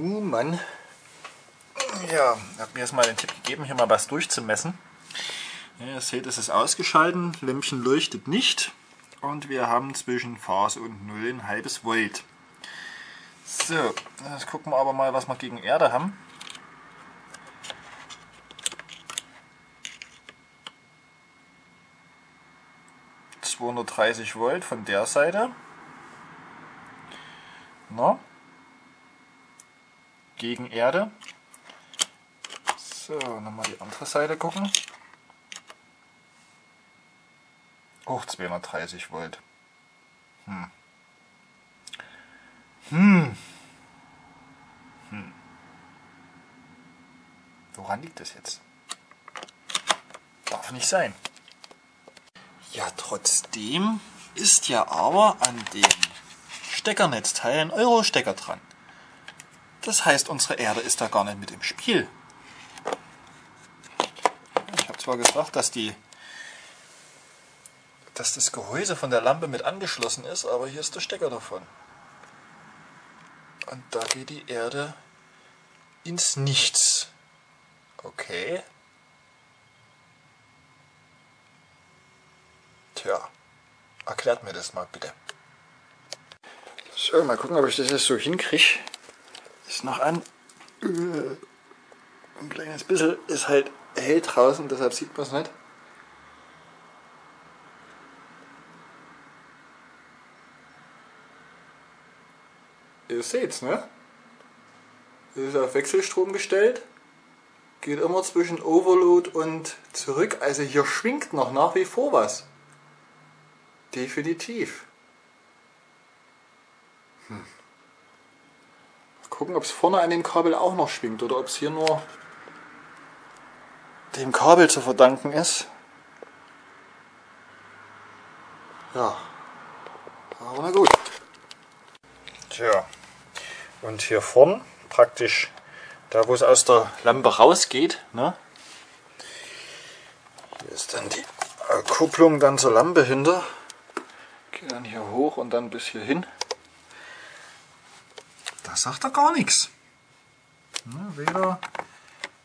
Oh Mann. Ja, habe mir jetzt mal den Tipp gegeben, hier mal was durchzumessen. Ja, ihr seht, es ist ausgeschalten, Lämpchen leuchtet nicht und wir haben zwischen Phase und Null ein halbes Volt. So, jetzt gucken wir aber mal, was wir gegen Erde haben. ...230 Volt von der Seite. No. Gegen Erde. So, nochmal die andere Seite gucken. Auch 230 Volt. Hm. Hm. Hm. Woran liegt das jetzt? Darf nicht sein. Ja, trotzdem ist ja aber an dem Steckernetzteil ein Euro-Stecker dran. Das heißt, unsere Erde ist da gar nicht mit im Spiel. Ich habe zwar gesagt, dass die dass das Gehäuse von der Lampe mit angeschlossen ist, aber hier ist der Stecker davon. Und da geht die Erde ins Nichts. Okay. Tja, erklärt mir das mal bitte. So, mal gucken, ob ich das jetzt so hinkriege. Ist noch an. Ein kleines bisschen ist halt hell draußen, deshalb sieht man es nicht. Ihr seht's, ne? Das ist auf Wechselstrom gestellt. Geht immer zwischen Overload und zurück. Also hier schwingt noch nach wie vor was. Definitiv. Hm. Gucken, ob es vorne an dem Kabel auch noch schwingt oder ob es hier nur dem Kabel zu verdanken ist. Ja. Aber na gut. Tja. Und hier vorn, praktisch da wo es aus der Lampe rausgeht, ne? hier ist dann die Kupplung dann zur Lampe hinter. Geht dann hier hoch und dann bis hier hin. Sagt er gar nichts. Weder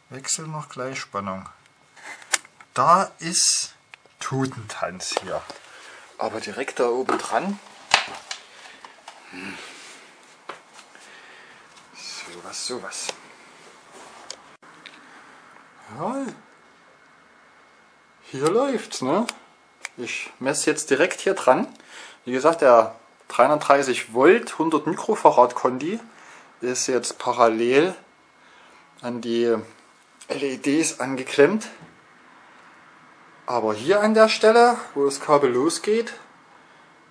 Wechsel noch Gleichspannung. Da ist Tutentanz hier. Aber direkt da oben dran. Hm sowas, sowas. Ja, hier läuft's, ne? Ich messe jetzt direkt hier dran. Wie gesagt, der 330 Volt 100 Mikrofarad Kondi ist jetzt parallel an die LEDs angeklemmt. Aber hier an der Stelle, wo das Kabel losgeht,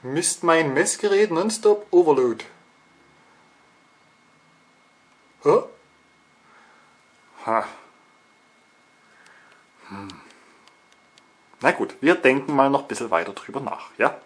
misst mein Messgerät nonstop Overload. Huh? Ha. Hm. Na gut, wir denken mal noch ein bisschen weiter drüber nach, ja?